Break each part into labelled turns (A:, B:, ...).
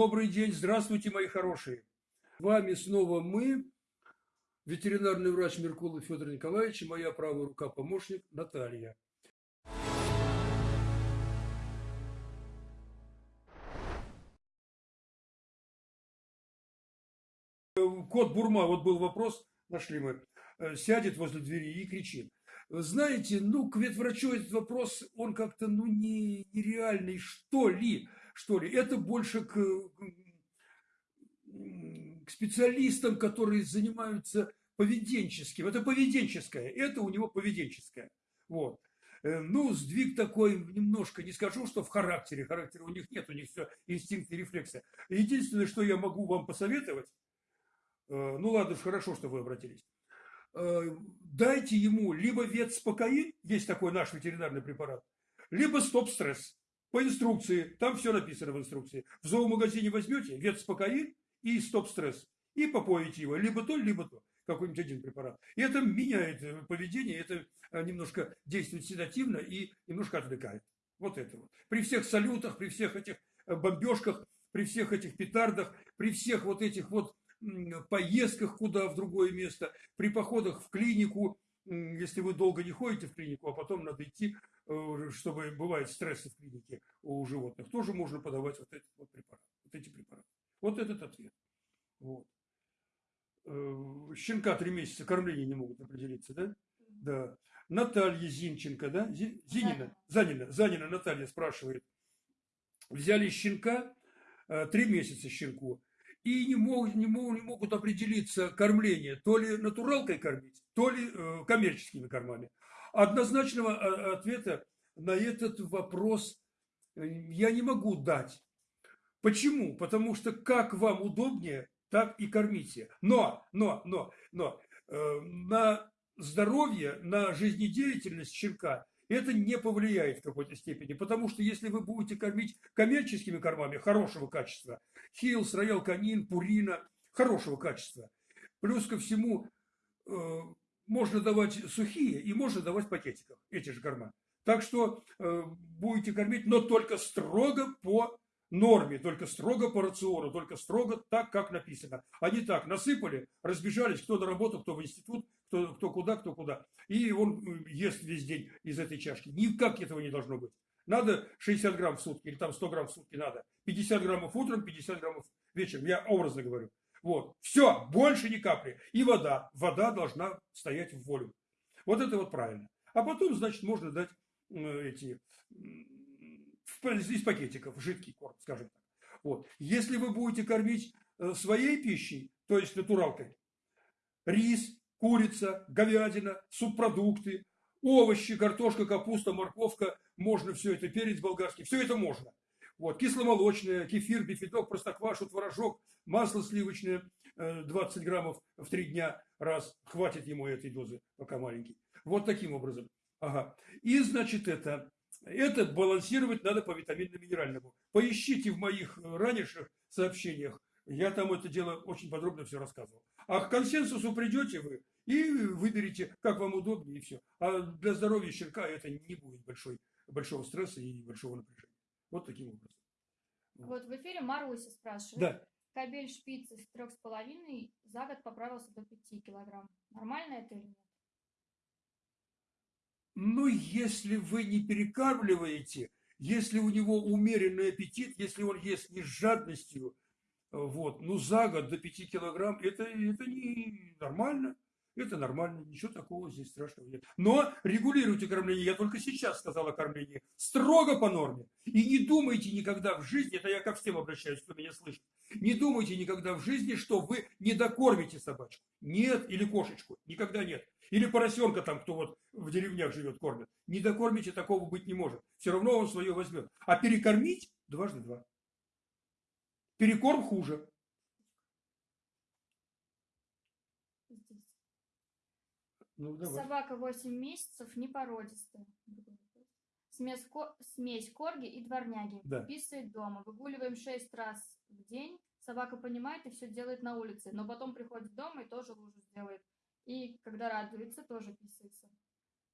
A: Добрый день, здравствуйте, мои хорошие. Вами снова мы, ветеринарный врач Меркулов Федор Николаевич и моя правая рука-помощник Наталья. Кот Бурма, вот был вопрос, нашли мы, э, сядет возле двери и кричит. Знаете, ну, к ветврачу этот вопрос, он как-то, ну, не, нереальный, что ли, что ли. Это больше к, к специалистам, которые занимаются поведенческим. Это поведенческое, это у него поведенческое. Вот. Э, ну, сдвиг такой немножко, не скажу, что в характере, характера у них нет, у них все инстинкты, рефлексы. Единственное, что я могу вам посоветовать, э, ну ладно, хорошо, что вы обратились, Э, дайте ему либо ветспокоин, есть такой наш ветеринарный препарат, либо стоп-стресс. По инструкции, там все написано в инструкции. В зоомагазине возьмете ветспокоин и стоп-стресс. И попоите его, либо то, либо то. Какой-нибудь один препарат. И это меняет э, поведение, это э, немножко действует седативно и немножко отвлекает. Вот это вот. При всех салютах, при всех этих бомбежках, при всех этих петардах, при всех вот этих вот поездках куда в другое место, при походах в клинику, если вы долго не ходите в клинику, а потом надо идти, э, чтобы бывает стрессы в клинике у животных, тоже можно подавать вот эти вот препараты. Вот эти препараты. Вот этот ответ. Вот. Э, щенка три месяца кормления не могут определиться, да? Да. Наталья Зинченко, да? Зинина, Занина, Занина Наталья спрашивает. Взяли щенка, э, три месяца щенку, и не могут, не, могут, не могут определиться кормление, то ли натуралкой кормить, то ли э, коммерческими кормами. Однозначного а, ответа на этот вопрос э, я не могу дать. Почему? Потому что как вам удобнее, так и кормите. Но, но, но, но э, на здоровье, на жизнедеятельность щенка это не повлияет в какой-то степени. Потому что если вы будете кормить коммерческими кормами хорошего качества, Hill's, Royal Canin, Purina, хорошего качества, плюс ко всему э, можно давать сухие и можно давать в пакетиках эти же корма. Так что э, будете кормить, но только строго по норме, только строго по рациону, только строго так, как написано. Не так, насыпали, разбежались, кто на работу, кто в институт, кто, кто куда, кто куда. И он ест весь день из этой чашки. Никак этого не должно быть. Надо 60 грамм в сутки, или там 100 грамм в сутки надо. 50 граммов утром, 50 граммов вечером. Я образно говорю. Вот. Все, больше ни капли. И вода. Вода должна стоять в волю. Вот это вот правильно. А потом, значит, можно дать эти из пакетиков, жидкий корм, скажем так. Вот. Если вы будете кормить э, своей пищей, то есть натуралкой, рис, курица, говядина, субпродукты, овощи, картошка, капуста, морковка, можно все это, перец болгарский, все это можно. Вот, кисломолочное, кефир, бифидок, простоквашу, творожок, масло сливочное 20 э, граммов в три дня раз. Хватит ему этой дозы, пока маленький. Вот таким образом. Ага. И, значит, это это балансировать надо по витаминно-минеральному. Поищите в моих ранних сообщениях, я там это дело очень подробно все рассказывал. А к консенсусу придете вы и выберите, как вам удобнее, и все. А для здоровья щенка это не будет большой, большого стресса и большого напряжения. Вот таким образом.
B: Вот в эфире Маруся спрашивает.
A: Да.
B: Кабель шпицы с трех с половиной за год поправился до 5 килограмм. Нормально это или нет?
A: Ну, если вы не перекармливаете, если у него умеренный аппетит, если он ест не с жадностью, вот, ну, за год до 5 килограмм, это, это не нормально. Это нормально, ничего такого здесь страшного нет. Но регулируйте кормление. Я только сейчас сказал о кормлении. Строго по норме. И не думайте никогда в жизни, это я ко всем обращаюсь, кто меня слышит, не думайте никогда в жизни, что вы не докормите собачку. Нет, или кошечку. Никогда нет. Или поросенка там, кто вот в деревнях живет, кормит. Не докормите, такого быть не может. Все равно он свое возьмет. А перекормить дважды два. Перекорм хуже.
B: Ну, Собака 8 месяцев, непородистая. Смесь, смесь корги и дворняги.
A: Да.
B: Писает дома. Выгуливаем 6 раз в день. Собака понимает и все делает на улице. Но потом приходит дома и тоже лужу сделает. И когда радуется, тоже писается.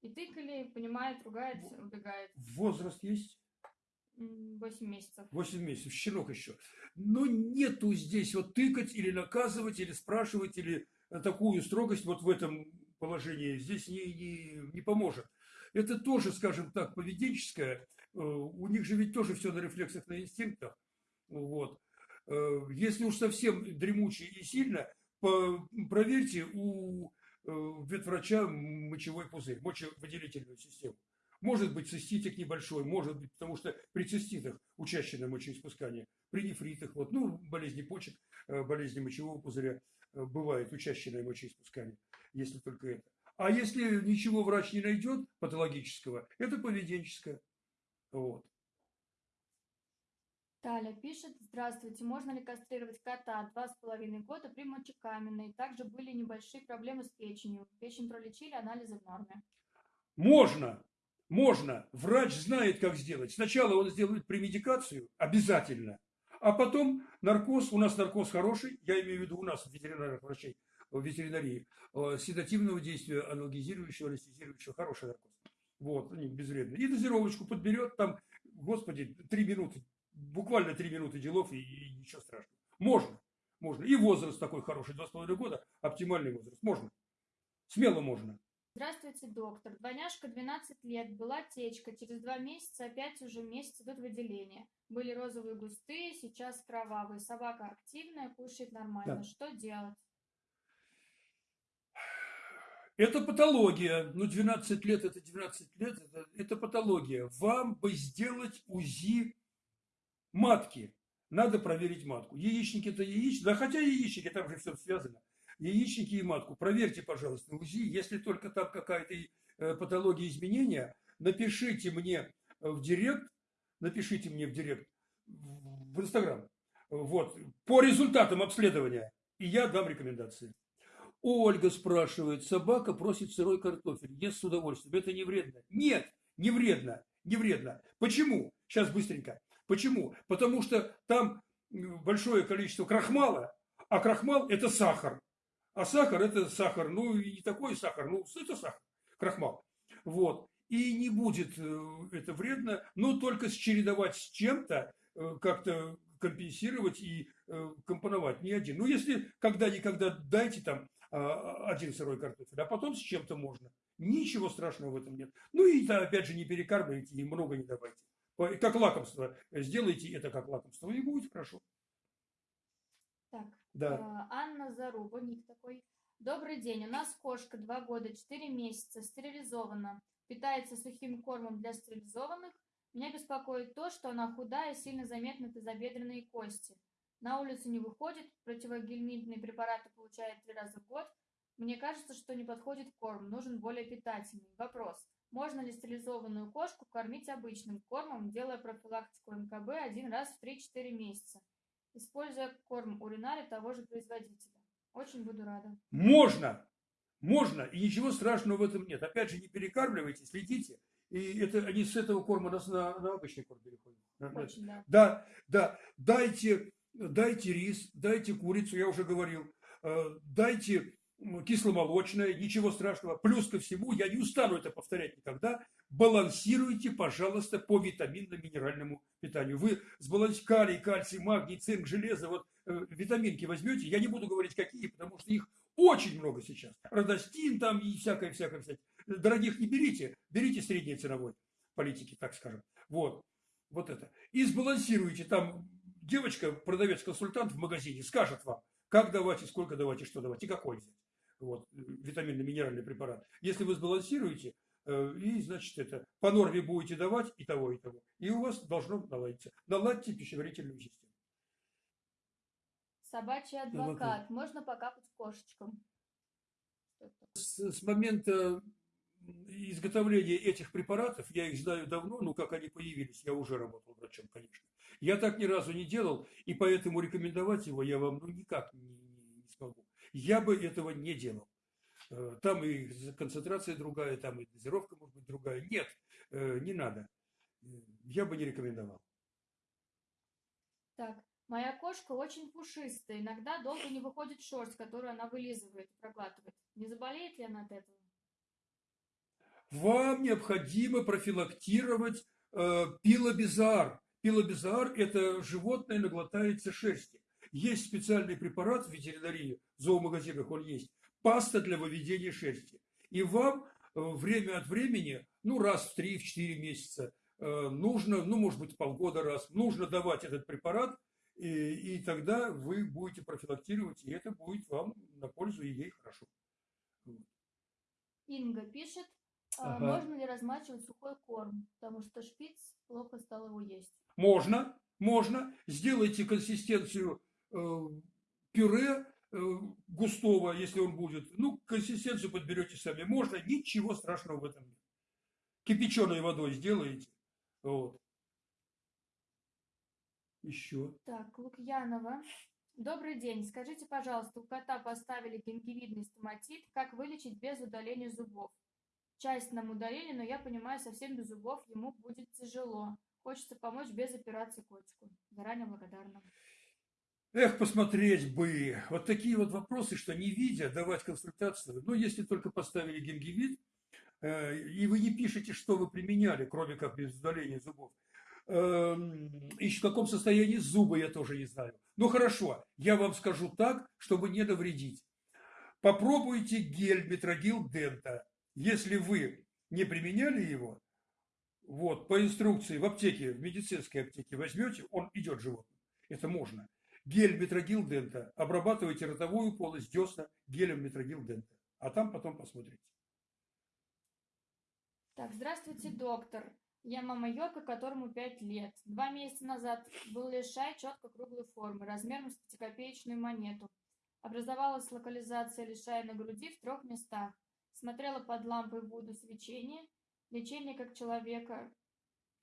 B: И тыкали, понимает, ругается, убегает.
A: Возраст есть?
B: М, Восемь месяцев.
A: 8 месяцев, щенок еще. Но нету здесь вот тыкать или наказывать, или спрашивать, или э, такую строгость вот в этом положении здесь не, не, не поможет. Это тоже, скажем так, поведенческое. Э, У них же ведь тоже все на рефлексах, на инстинктах. Вот. Э, Если уж совсем дремучий и сильно, проверьте у э, ветврача мочевой пузырь, мочевыделительную систему. Может быть циститик небольшой, может быть, потому что при циститах учащенное мочеиспускание, при нефритах, вот, ну, болезни почек, болезни мочевого пузыря, бывает учащенное мочеиспускание, если только это. А если ничего врач не найдет патологического, это поведенческое. Вот.
B: Таля пишет, здравствуйте, можно ли кастрировать кота два с половиной года при мочекаменной? Также были небольшие проблемы с печенью. Печень пролечили, анализы в норме.
A: Можно, можно. Врач знает, как сделать. Сначала он сделает премедикацию, обязательно. А потом наркоз, у нас наркоз хороший, я имею в виду у нас, ветеринарных врачей, в ветеринарии, э, седативного действия, анальгезирующего, анестезирующего, хороший наркоз. Вот, они безвредные. И дозировочку подберет, там, господи, три минуты, буквально три минуты делов, и, и ничего страшного. Можно, можно. И возраст такой хороший, два с половиной года, оптимальный возраст. Можно. Смело можно.
B: Здравствуйте, доктор. Двойняшка 12 лет, была течка, через два месяца опять уже месяц идут выделения. Были розовые густые, сейчас кровавые. Собака активная, кушает нормально.
A: Да.
B: Что делать?
A: Это патология. Ну, 12 лет, это 12 лет, это, это патология. Вам бы сделать УЗИ матки. Надо проверить матку. Яичники это яичники. Да хотя яичники, там же все связано. Яичники и матку. Проверьте, пожалуйста, УЗИ. Если только там какая-то э, патология изменения, напишите мне в директ, напишите мне в директ, в Инстаграм. Вот, по результатам обследования. И я дам рекомендации. Ольга спрашивает, собака просит сырой картофель, ест с удовольствием. Это не вредно? Нет, не вредно, не вредно. Почему? Сейчас быстренько. Почему? Потому что там большое количество крахмала, а крахмал это сахар. А сахар это сахар, ну и не такой сахар, ну это сахар, крахмал. Вот. И не будет э, это вредно, но только чередовать с чем-то, э, как-то компенсировать и э, компоновать не один. Ну, если когда-никогда дайте там один сырой картофель, а потом с чем-то можно. Ничего страшного в этом нет. Ну и да, опять же не перекармливайте и много не давайте. Как лакомство. Сделайте это как лакомство, и будет хорошо.
B: Так,
A: Да.
B: а, Анна Заруба, ник такой. Добрый день, у нас кошка 2 года 4 месяца, стерилизована, питается сухим кормом для стерилизованных. Меня беспокоит то, что она худая, сильно заметны тазобедренные кости. На улицу не выходит, противогельминтные препараты получает три раза в год. Мне кажется, что не подходит корм, нужен более питательный. Вопрос. Можно ли стерилизованную кошку кормить обычным кормом, делая профилактику МКБ один раз в 3-4 месяца, используя корм уринари того же производителя? Очень буду рада.
A: Можно, можно, и ничего страшного в этом нет. Опять же, не перекармливайте, следите. И это они с этого корма нас на, на обычный корм переходят.
B: Очень, да.
A: Да, да, дайте, дайте рис, дайте курицу, я уже говорил, э, дайте кисломолочное, ничего страшного. Плюс ко всему, я не устану это повторять никогда, балансируйте, пожалуйста, по витаминно-минеральному питанию. Вы сбалансируете калий, кальций, магний, цинк, железо, вот э, витаминки возьмете, я не буду говорить какие, потому что их очень много сейчас. Родостин там и всякое, всякое, всякое. Дорогих не берите, берите средней ценовой политики, так скажем. Вот, вот это. И сбалансируйте. Там девочка, продавец-консультант в магазине скажет вам, как давать, и сколько давать, и что давать, и какой взять. Вот, э, витаминно-минеральный препарат. Если вы сбалансируете, э, и, значит, это по норме будете давать и того, и того. И у вас должно наладиться. Наладьте пищеварительную систему.
B: Собачий адвокат. Можно покапать кошечкам?
A: С, с момента изготовления этих препаратов, я их знаю давно, но как они появились, я уже работал врачом, конечно. Я так ни разу не делал, и поэтому рекомендовать его я вам ну, никак не, не- смогу. Я бы этого не делал. Э, Там и концентрация другая, там и дозировка может быть другая. Нет, э, не надо. Э, Я бы не рекомендовал.
B: Так, моя кошка очень пушистая. Иногда долго не выходит шерсть, которую она вылизывает, проглатывает. Не заболеет ли она от этого?
A: Вам необходимо профилактировать э, пилобизар. Пилобизар – это животное наглотается шерсти. Есть специальный препарат в ветеринарии, в зоомагазинах он есть, паста для выведения шерсти. И вам э, время от времени, ну раз в 3-4 месяца, э, нужно, ну может быть полгода раз, нужно давать этот препарат, и, и тогда вы будете профилактировать, и это будет вам на пользу и ей хорошо.
B: Инга пишет,
A: Ага.
B: можно ли размачивать сухой корм, потому что шпиц плохо стал его есть.
A: Можно, можно. Сделайте консистенцию э, пюре э, густого, если он будет. Ну, консистенцию подберете сами. Можно, ничего страшного в этом нет. Кипяченой водой сделаете. Вот. Еще.
B: Так, Лукьянова. Добрый день. Скажите, пожалуйста, у кота поставили гингивидный стоматит. Как вылечить без удаления зубов? Часть нам удалили, но я понимаю, совсем без зубов ему будет тяжело. Хочется помочь без операции котику. Заранее благодарна.
A: Эх, посмотреть бы. Вот такие вот вопросы, что не видя, давать консультацию. Ну, если только поставили гингивит, э, и вы не пишете, что вы применяли, кроме как без удаления зубов. Эм, И в каком состоянии зубы, я тоже не знаю. Ну, хорошо, я вам скажу так, чтобы не навредить. Попробуйте гель Метрогил Дента. Если вы не применяли его, вот, по инструкции в аптеке, в медицинской аптеке возьмете, он идет животным. Это можно. Гель Метрогил Дента. Обрабатывайте ротовую полость, десна гелем Метрогил Дента. А там потом посмотрите.
B: Так, здравствуйте, доктор. Я мама Йорка, которому 5 лет. Два месяца назад был лишай четко круглой формы, размером с пятикопеечную монету. Образовалась локализация лишая на груди в трех местах. Смотрела под лампой Вуду свечение. Лечение как человека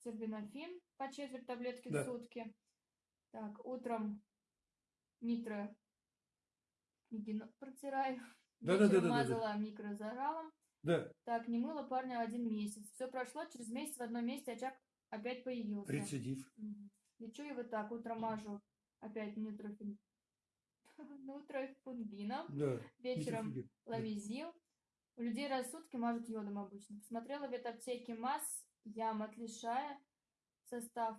B: тербинофин по четверть таблетки
A: Да.
B: в сутки. Так, утром нитро протираю.
A: Да-да-да-да-да-да.
B: Вечером мазала микрозаралом.
A: Да,
B: Так, не мыла парня один месяц. Все прошло, через месяц в одном месте очаг опять появился.
A: рецидив.
B: Мгм. Лечу его так, утром мажу опять нутрофин... нутрофунгином,
A: Да.
B: вечером лавизил. У людей сутки мажут йодом обычно. Посмотрела в ветаптеке масс, ям от лишая, состав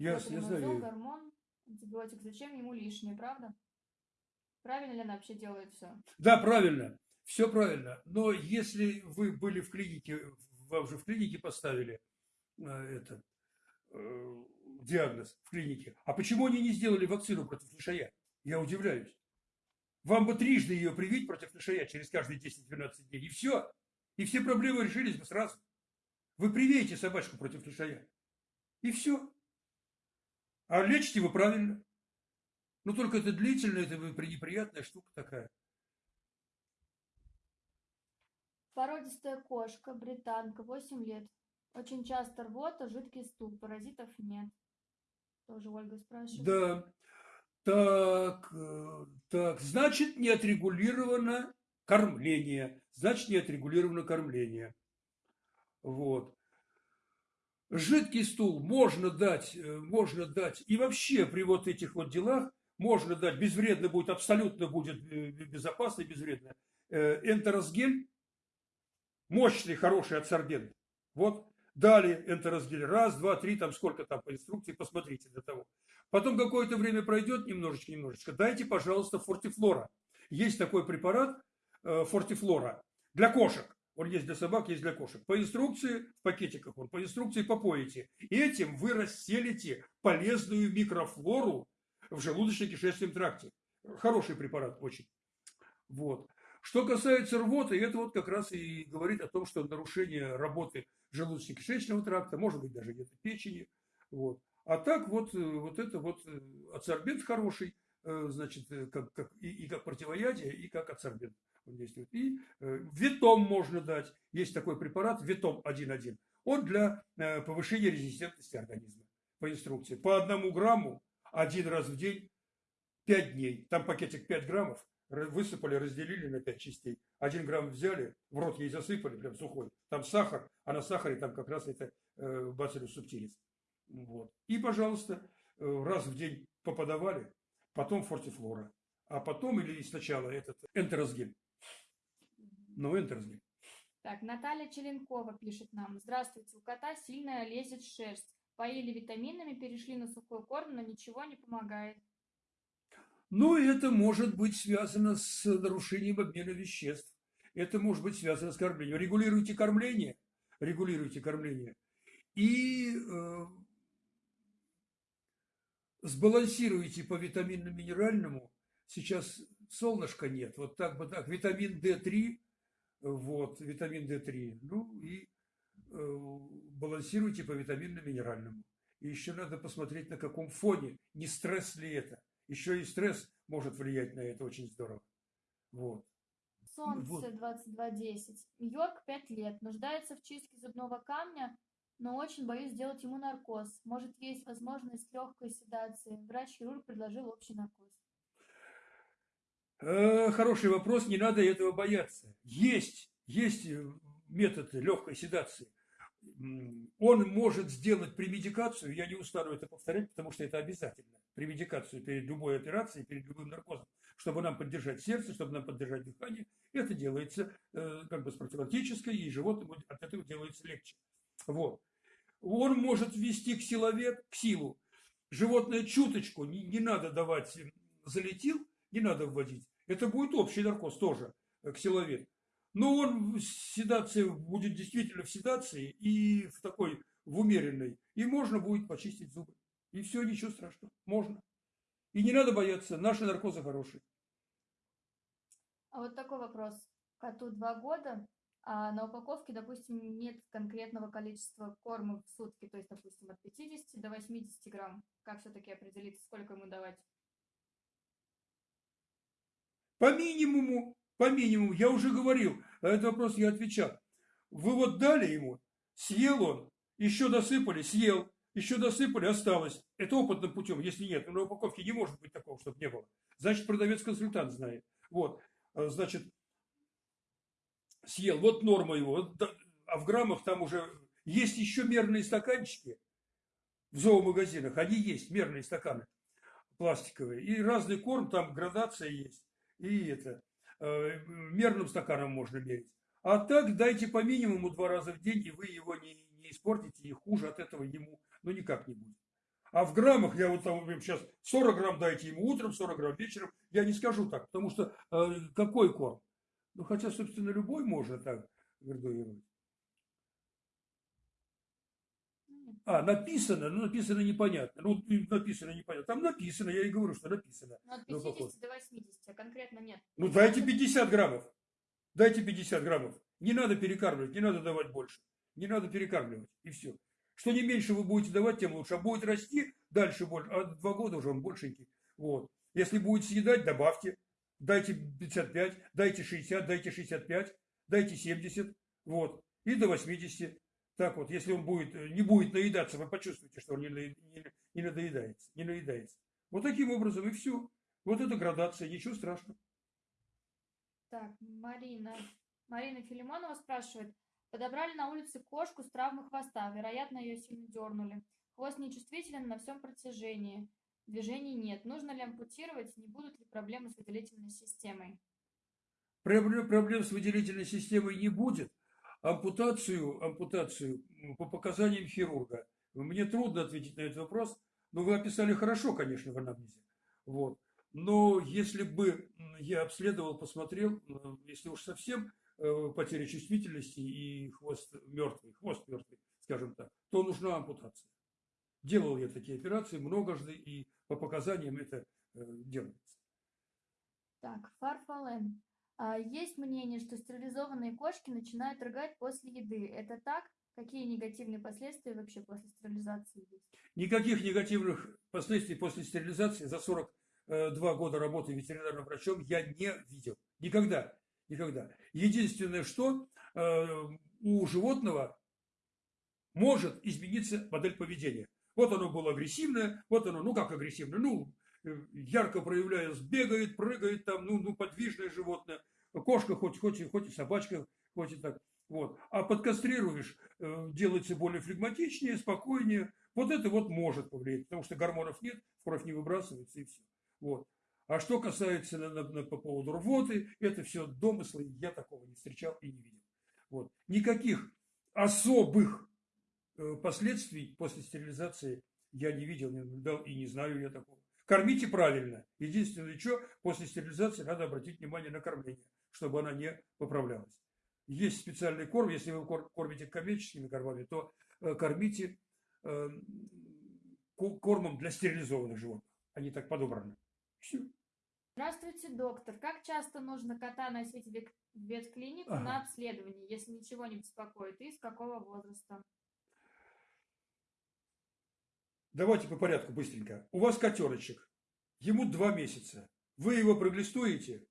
A: я
B: Протоназол,
A: знаю.
B: гормон, антибиотик. Зачем ему лишнее, правда? Правильно ли она вообще делает все?
A: Да, правильно. Все правильно. Но если вы были в клинике, вам же в клинике поставили э, это, э, диагноз в клинике. А почему они не сделали вакцину против лишая? Я удивляюсь. Вам бы трижды ее привить против лишая через каждые 10-12 дней. И все. И все проблемы решились бы сразу. Вы привейте собачку против лишая. И все. А лечите вы правильно. Ну, только это длительно, это неприятная штука такая.
B: Породистая кошка, британка, 8 лет. Очень часто рвота, жидкий стул, паразитов нет. Тоже Ольга спрашивает.
A: Да. Так, э, так, значит, не отрегулировано кормление. Значит, не отрегулировано кормление. Вот. Жидкий стул можно дать, э, можно дать. И вообще при вот этих вот делах можно дать, безвредно будет, абсолютно будет э, безопасно и безвредно. Энтеросгель, мощный, хороший адсорбент. Вот, дали энтеросгель. Раз, два, три, там сколько там по инструкции, посмотрите для того. Потом какое-то время пройдет, немножечко, немножечко. Дайте, пожалуйста, фортифлора. Есть такой препарат э, фортифлора для кошек. Он есть для собак, есть для кошек. По инструкции, в пакетиках он, по инструкции попоите. Этим вы расселите полезную микрофлору в желудочно-кишечном тракте. Хороший препарат очень. Вот. Что касается рвоты, это вот как раз и говорит о том, что нарушение работы желудочно-кишечного тракта, может быть даже где-то печени. Вот. А так вот, э, вот это вот э, адсорбент хороший, э, значит, как, как, и, и как противоядие, и как адсорбент он действует. И ветом можно дать. Есть такой препарат, ветом 1.1. Он для повышения резистентности организма по инструкции. По одному грамму один раз в день 5 дней. Там пакетик 5 граммов. Высыпали, разделили на 5 частей. Один грамм взяли, в рот ей засыпали, прям сухой. Там сахар, а на сахаре там как раз это э, бациллус субтилис. Вот. И, пожалуйста, э, раз в день поподавали, потом фортифлора. А потом или сначала этот энтеросгель. Ну, энтеросгель.
B: Так, Наталья Челенкова пишет нам. Здравствуйте, у кота сильно лезет шерсть. Поили витаминами, перешли на сухой корм, но ничего не помогает.
A: Ну, это может быть связано с нарушением обмена веществ. Это может быть связано с кормлением. Регулируйте кормление, регулируйте кормление. И э, сбалансируйте по витаминно-минеральному. Сейчас солнышка нет, вот так бы так. Витамин D3, вот, витамин D3. Ну и э, балансируйте по витаминно-минеральному. И еще надо посмотреть, на каком фоне, не стресс ли это. Еще и стресс может влиять на это очень здорово. Вот.
B: Солнце
A: Вот.
B: 2210. Йорк 5 лет. Нуждается в чистке зубного камня, но очень боюсь сделать ему наркоз. Может, есть возможность легкой седации. Врач-хирург предложил общий наркоз.
A: Э, Хороший вопрос, не надо этого бояться. Есть, есть э, методы легкой седации. Он может сделать премедикацию, я не устану это повторять, потому что это обязательно. Премедикацию перед любой операцией, перед любым наркозом, чтобы нам поддержать сердце, чтобы нам поддержать дыхание. Это делается э, как бы с профилактической, и животному от этого делается легче. Вот. Он может ввести к силовет, к силу. Животное чуточку, не, не надо давать, залетил, не надо вводить. Это будет общий наркоз тоже, э, ксиловет. Но он в седации будет действительно в седации и в такой, в умеренной. И можно будет почистить зубы. И все, ничего страшного. Можно. И не надо бояться, наши наркозы хорошие.
B: А вот такой вопрос. Коту 2 года, а на упаковке, допустим, нет конкретного количества корма в сутки, то есть, допустим, от 50 до 80 грамм. Как все-таки определить, сколько ему давать?
A: По минимуму, по минимуму, я уже говорил, на этот вопрос я отвечал. Вы вот дали ему, съел он, еще досыпали, съел, еще досыпали, осталось. Это опытным путем, если нет. На упаковке не может быть такого, чтобы не было. Значит, продавец-консультант знает. Вот, э, значит, съел, вот норма его, а в граммах там уже есть еще мерные стаканчики в зоомагазинах, они есть, мерные стаканы пластиковые. И разный корм, там градация есть. И это, мерным стаканом можно мерить. А так дайте по минимуму два раза в день, и вы его не, не испортите, и хуже от этого ему ну никак не будет. А в граммах, я вот там сейчас 40 грамм дайте ему утром, 40 грамм вечером, я не скажу так, потому что э, какой корм? Ну, хотя, собственно, любой можно так градуировать.
B: Ну.
A: А, написано, ну, написано непонятно. Ну, написано непонятно. Там написано, я и говорю, что написано.
B: Ну, от
A: Ну,
B: 50
A: какой?
B: до 80, а конкретно нет.
A: Ну, дайте 50 граммов. Дайте 50 граммов. Не надо перекармливать, не надо давать больше. Не надо перекармливать, и все. Что не меньше вы будете давать, тем лучше. А будет расти дальше больше. А два года уже он большенький. Вот. Если будет съедать, добавьте. Дайте 55, дайте 60, дайте 65, дайте 70. Вот. И до 80. Так вот, если он будет, э, не будет наедаться, вы почувствуете, что он не, не, не надоедается, не наедается. Вот таким образом и все. Вот это градация, ничего страшного.
B: Так, Марина. Марина Филимонова спрашивает. Подобрали на улице кошку с травмой хвоста. Вероятно, ее сильно дернули. Хвост нечувствителен на всем протяжении. Движений нет. Нужно ли ампутировать? Не будут ли проблемы с выделительной системой?
A: Проблем, с выделительной системой не будет. Ампутацию, ампутацию по показаниям хирурга. Мне трудно ответить на этот вопрос, но вы описали хорошо, конечно, в анамнезе. Вот. Но если бы я обследовал, посмотрел, если уж совсем э, потеря чувствительности и хвост мертвый, хвост мертвый, скажем так, то нужна ампутация. Делал я такие операции многожды, и по показаниям это э, делается.
B: Так, Фарфален. А, есть мнение, что стерилизованные кошки начинают рыгать после еды. Это так? Какие негативные последствия вообще после стерилизации есть?
A: Никаких негативных последствий после стерилизации за 42 года работы ветеринарным врачом я не видел. Никогда. Никогда. Единственное, что э, у животного может измениться модель поведения. Вот оно было агрессивное, вот оно, ну как агрессивное, ну, э, ярко проявляясь, бегает, прыгает там, ну, ну подвижное животное. Кошка хоть, хоть, хоть и собачка, хоть и так. Вот. А подкастрируешь, э, делается более флегматичнее, спокойнее. Вот это вот может повлиять, потому что гормонов нет, кровь не выбрасывается и все. Вот. А что касается на- на- на- по поводу рвоты, это все домыслы, я такого не встречал и не видел. Вот. Никаких особых э, последствий после стерилизации я не видел, не наблюдал и не знаю я такого. Кормите правильно. Единственное, что после стерилизации надо обратить внимание на кормление, чтобы она не поправлялась. Есть специальный корм, если вы кормите коммерческими кормами, то э, кормите э, кормом для стерилизованных животных. Они так подобраны.
B: Здравствуйте, доктор. Как часто нужно кота носить в ветклинику ага. на обследование, если ничего не беспокоит, и с какого возраста?
A: Давайте по порядку быстренько. У вас котеночек, ему два месяца. Вы его проглистуете,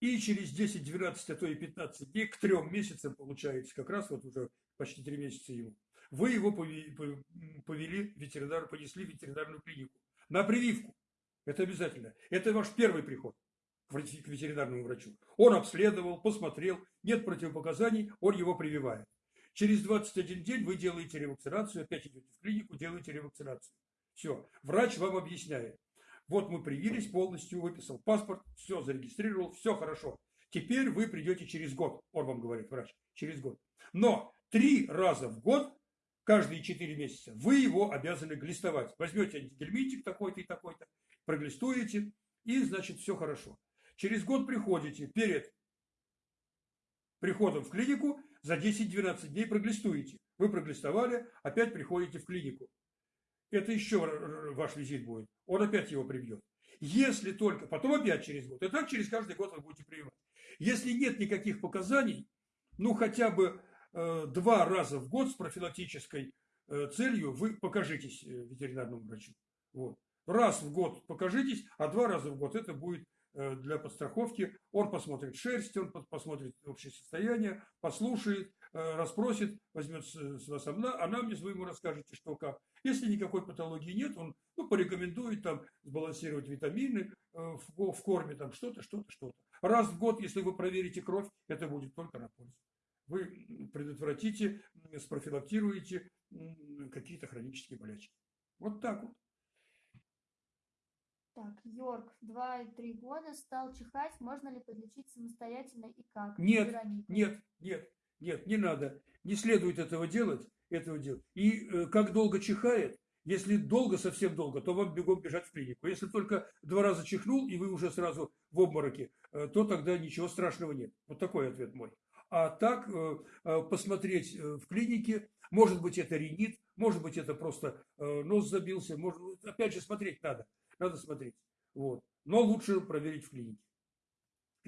A: и через 10, 12, а то и 15 дней, к трем месяцам получаете, как раз вот уже почти три месяца ему. Вы его повели, повели ветеринар, понесли в ветеринарную клинику на прививку. Это обязательно. Это ваш первый приход к ветеринарному врачу. Он обследовал, посмотрел, нет противопоказаний, он его прививает. Через 21 день вы делаете ревакцинацию, опять идете в клинику, делаете ревакцинацию. Все. Врач вам объясняет. Вот мы привились полностью, выписал паспорт, все зарегистрировал, все хорошо. Теперь вы придете через год, он вам говорит, врач, через год. Но три раза в год, каждые четыре месяца, вы его обязаны глистовать. Возьмете антигельминтик такой-то и такой-то, проглистуете, и, значит, все хорошо. Через год приходите, перед приходом в клинику, за 10-12 дней проглистуете. Вы проглистовали, опять приходите в клинику. Это еще ваш визит будет. Он опять его привьет. Если только, потом опять через год. И так через каждый год вы будете прививать. Если нет никаких показаний, ну хотя бы э, два раза в год с профилактической э, целью вы покажитесь э, ветеринарному врачу. Вот. Раз в год покажитесь, а два раза в год это будет Э, для подстраховки. Он посмотрит шерсть, он посмотрит общее состояние, послушает, э, расспросит, возьмет с вас она, она мне вы ему расскажете, что как. Если никакой патологии нет, он ну, порекомендует там сбалансировать витамины э, в, в корме, там что-то, что-то, что-то. Раз в год, если вы проверите кровь, это будет только на пользу. Вы предотвратите, спрофилактируете какие-то хронические болячки. Вот так вот.
B: Так, Йорк, 2-3 года, стал чихать. Можно ли подлечить самостоятельно и как?
A: Нет, Вероника. нет, нет, нет, не надо. Не следует этого делать. Этого делать. И э, как долго чихает, если долго, совсем долго, то вам бегом бежать в клинику. Если только два раза чихнул, и вы уже сразу в обмороке, э, то тогда ничего страшного нет. Вот такой ответ мой. А так э, э, посмотреть э, в клинике, может быть это ринит, может быть это просто нос забился, может, опять же смотреть надо надо смотреть. Вот. Но лучше проверить в клинике.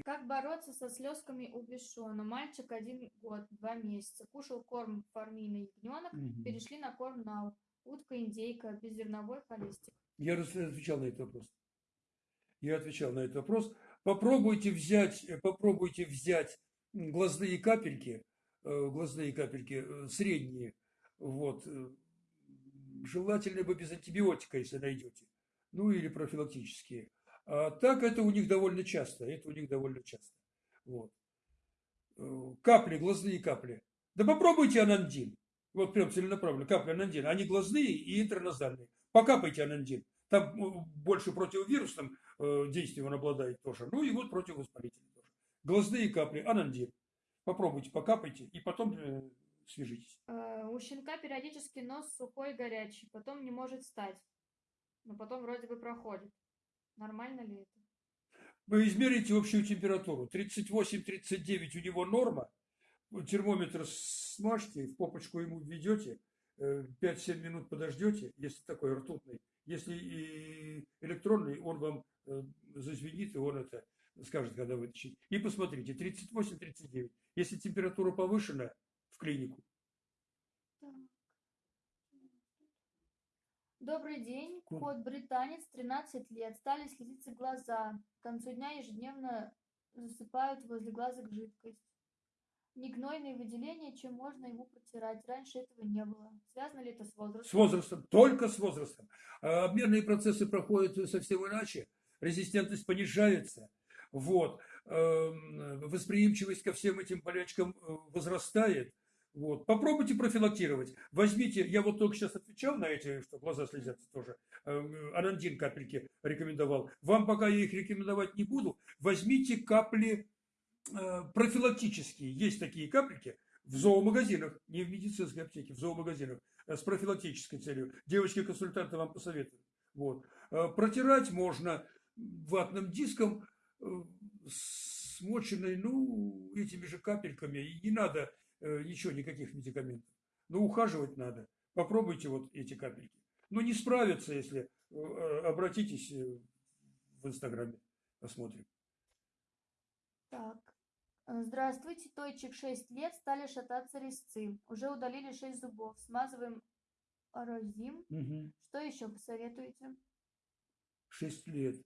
B: Как бороться со слезками у Бешона? Мальчик один год, два месяца. Кушал корм фармийный ягненок, угу. перешли на корм нау. Утка, индейка, беззерновой холестик.
A: Я отвечал на этот вопрос. Я отвечал на этот вопрос. Попробуйте взять, попробуйте взять глазные капельки, э, глазные капельки э, средние, вот, э, желательно бы без антибиотика, если найдете ну или профилактические. А так это у них довольно часто, это у них довольно часто. Вот. Э, капли, глазные капли. Да попробуйте анандин. Вот прям целенаправленно, капли анандин. Они глазные и интерназальные. Покапайте анандин. Там э, больше противовирусным э, действием он обладает тоже. Ну и вот противовоспалительным тоже. Глазные капли, анандин. Попробуйте, покапайте и потом свяжитесь.
B: У щенка периодически нос сухой горячий, потом не может встать но потом вроде бы проходит. Нормально ли это?
A: Вы измерите общую температуру. 38-39 у него норма. Термометр смажьте, в попочку ему введете, 5-7 э, минут подождете, если такой ртутный. Если электронный, он вам э, зазвенит, и он это скажет, когда вытащить. И посмотрите, 38-39. Если температура повышена, в клинику.
B: Добрый день. Кот британец, 13 лет. Стали слезиться глаза. К концу дня ежедневно засыпают возле глазок жидкость. Не гнойные выделения, чем можно ему протирать. Раньше этого не было. Связано ли это с возрастом?
A: С возрастом, только с возрастом. А обменные процессы проходят совсем иначе. Резистентность понижается. Вот. Эм, восприимчивость ко всем этим болячкам э, возрастает. Вот. Попробуйте профилактировать. Возьмите, я вот только сейчас отвечал на эти, что глаза слезятся тоже. Э, анандин капельки рекомендовал. Вам пока я их рекомендовать не буду. Возьмите капли э, профилактические. Есть такие капельки в зоомагазинах, не в медицинской аптеке, в зоомагазинах. э, с профилактической целью. Девочки-консультанты вам посоветуют. Вот. Э, протирать можно ватным диском, смоченной, ну, этими же капельками. И не надо ничего, никаких медикаментов. Но ухаживать надо. Попробуйте вот эти капельки. Но не справятся, если обратитесь в Инстаграме. Посмотрим.
B: Так. Здравствуйте, Тойчик 6 лет, стали шататься резцы. Уже удалили 6 зубов. Смазываем арозим.
A: Угу.
B: Что еще посоветуете?
A: 6 лет.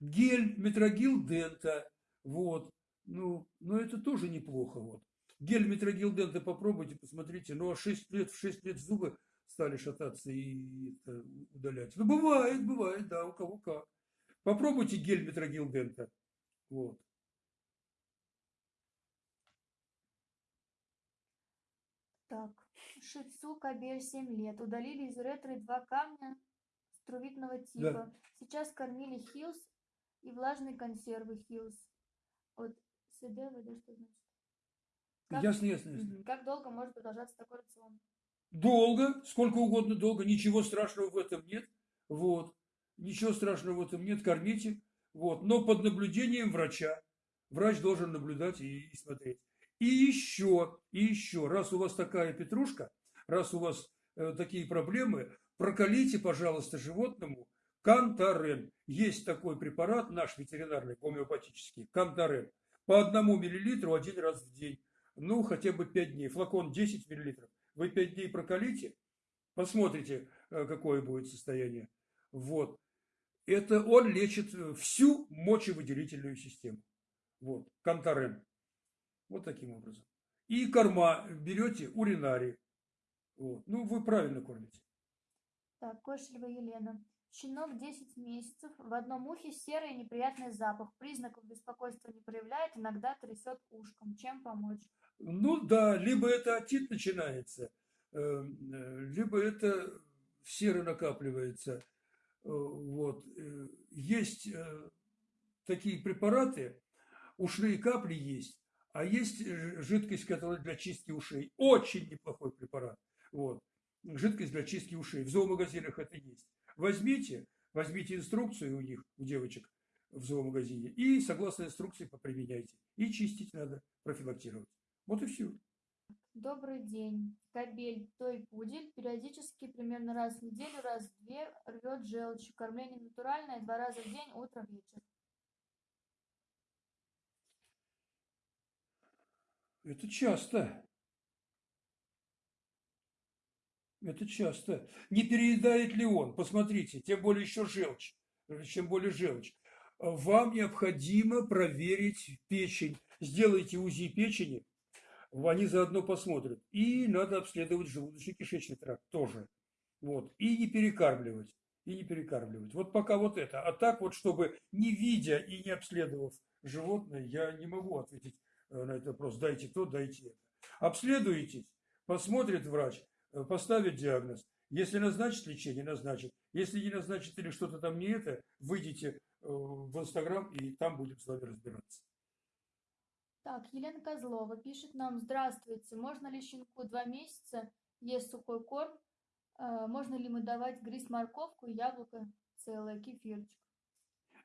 A: Гель, метрогил дента. Вот. Ну, ну, это тоже неплохо. Вот. Гель, метрогил дента попробуйте, посмотрите. Ну, а 6 лет, в 6 лет зубы стали шататься и это, удалять. Ну, бывает, бывает, да, у кого как. Попробуйте гель метрогил дента. Вот.
B: Так, Шицу Кабель 7 лет. Удалили из ретры два камня струвитного типа. Да. Сейчас кормили хилс и влажные консервы хилс. Вот СДВ, да, что значит?
A: Как, ясно, ясно, ясно.
B: Как долго может продолжаться такой рацион?
A: Долго, сколько угодно долго, ничего страшного в этом нет. Вот. Ничего страшного в этом нет, кормите. Вот. Но под наблюдением врача. Врач должен наблюдать и, и смотреть. И еще, и еще, раз у вас такая петрушка, раз у вас э, такие проблемы, прокалите, пожалуйста, животному кантарен. Есть такой препарат, наш ветеринарный, гомеопатический, кантарен. По одному миллилитру один раз в день. Ну, хотя бы 5 дней. Флакон 10 миллилитров. Вы 5 дней прокалите, посмотрите, э, какое будет состояние. Вот это он лечит э, всю мочевыделительную систему. Вот, Кантарен. Вот таким образом. И корма берете уринарий. Вот. Ну, вы правильно кормите.
B: Так, Кошелева Елена. Щенок 10 месяцев, в одном ухе серый неприятный запах. Признаков беспокойства не проявляет, иногда трясет ушком. Чем помочь?
A: Ну да, либо это отит начинается, эм, э, либо это серы накапливается. Э, вот. Э, есть э, такие препараты, ушные капли есть, а есть жидкость, которая для чистки ушей. Очень неплохой препарат. Вот. Жидкость для чистки ушей. В зоомагазинах это есть. Возьмите, возьмите инструкцию у них, у девочек в зоомагазине, и согласно инструкции поприменяйте. И чистить надо, профилактировать. Вот и все.
B: Добрый день. Кобель, той пудель, периодически, примерно раз в неделю, раз в две, рвет желчь. Кормление натуральное, два раза в день, утро, вечер.
A: Это часто. Это часто. Не переедает ли он? Посмотрите, тем более еще желчь. Чем более желчь. Вам необходимо проверить печень. Сделайте УЗИ печени они заодно посмотрят. И надо обследовать желудочно-кишечный тракт тоже. Вот. И не перекармливать. И не перекармливать. Вот пока вот это. А так вот, чтобы не видя и не обследовав животное, я не могу ответить э, на этот вопрос. Дайте то, дайте это. Обследуетесь, посмотрит врач, э, поставит диагноз. Если назначит лечение, назначит. Если не назначит или что-то там не это, выйдите э, в Инстаграм и там будем с вами разбираться.
B: Так, Елена Козлова пишет нам, здравствуйте, можно ли щенку два месяца есть сухой корм? Э, можно ли ему давать грызть морковку, яблоко целое, кефирчик?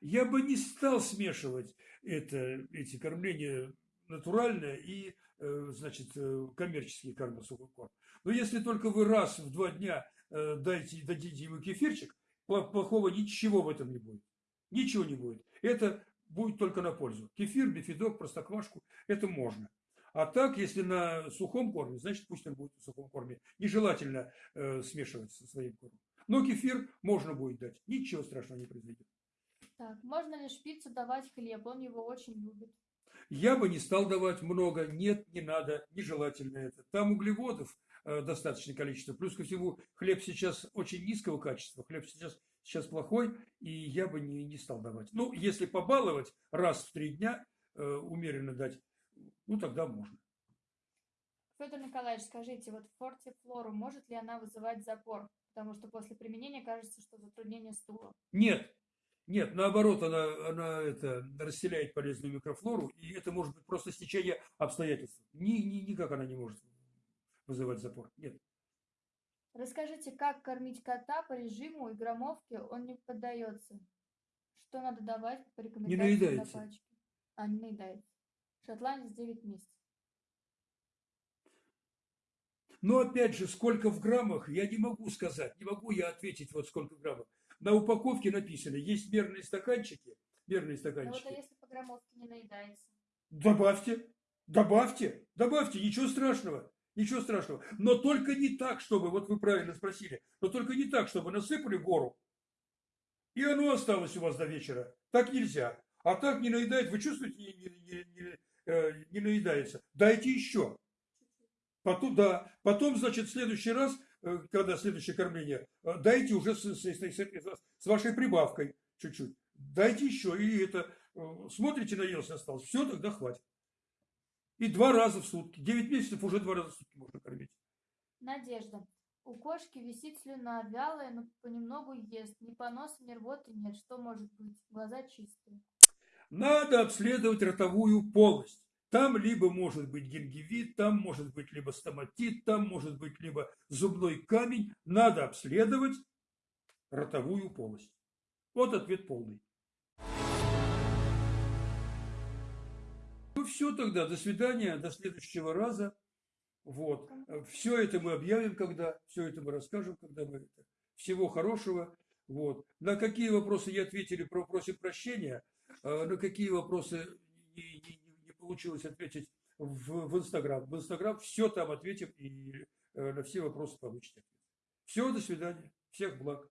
A: Я бы не стал смешивать это, эти кормления натуральное и, э, значит, э, коммерческие корма, сухой корм. Но если только вы раз в два дня дайте, дадите ему кефирчик, плохого ничего в этом не будет. Ничего не будет. Это будет только на пользу. Кефир, бифидок, простоквашку – это можно. А так, если на сухом корме, значит, пусть он будет на сухом корме. Нежелательно э, смешивать со своим кормом. Но кефир можно будет дать. Ничего страшного не произойдет.
B: Так, можно ли шпицу давать хлеб? Он его очень любит.
A: Я бы не стал давать много. Нет, не надо. Нежелательно это. Там углеводов э, достаточное количество. Плюс ко всему, хлеб сейчас очень низкого качества. Хлеб сейчас сейчас плохой, и я бы не, не стал давать. Ну, если побаловать раз в три дня, э, умеренно дать, ну, тогда можно.
B: Федор Николаевич, скажите, вот фортифлору может ли она вызывать запор? Потому что после применения кажется, что затруднение стула.
A: Нет, нет, наоборот, она, она это, расселяет полезную микрофлору, и это может быть просто стечение обстоятельств. Ни, ни, никак она не может вызывать запор. Нет.
B: Расскажите, как кормить кота по режиму и граммовке он не поддается? Что надо давать по рекомендации на
A: наедается.
B: пачке? А, не наедается. Шотландец 9 месяцев.
A: Но опять же, сколько в граммах, я не могу сказать. Не могу я ответить, вот сколько в граммах. На упаковке написано, есть мерные стаканчики. Мерные
B: Ну вот а
A: стаканчики.
B: если по граммовке не наедается?
A: Добавьте, добавьте, добавьте, ничего страшного, ничего страшного. Но только не так, чтобы, вот вы правильно спросили, но только не так, чтобы насыпали гору, и оно осталось у вас до вечера. Так нельзя. А так не наедает, вы чувствуете, не, не- не- не, э, не наедается. Дайте еще. Потом, да. Потом, значит, в следующий раз, когда следующее кормление, э, дайте уже с, с- с- с- с вашей прибавкой чуть-чуть. Дайте еще. И это, э, смотрите, наелся осталось. Все, тогда хватит. И два раза в сутки. Девять месяцев уже два раза в сутки можно кормить.
B: Надежда. У кошки висит слюна, вялая, но понемногу ест. Ни поноса, ни рвоты нет. Что может быть? Глаза чистые.
A: Надо обследовать ротовую полость. Там либо может быть гингивит, там может быть либо стоматит, там может быть либо зубной камень. Надо обследовать ротовую полость. Вот ответ полный. Ну все тогда, до свидания, до следующего раза. Вот. Все это мы объявим, когда, все это мы расскажем, когда мы это. Всего хорошего. Вот. На какие вопросы я ответили, про- просим прощения. А на какие вопросы не- не получилось ответить в, в Инстаграм. В Инстаграм все там ответим и э, на все вопросы получите. Все, до свидания. Всех благ.